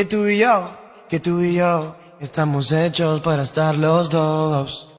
Que tú y yo, que tú y yo, estamos hechos para estar los dos.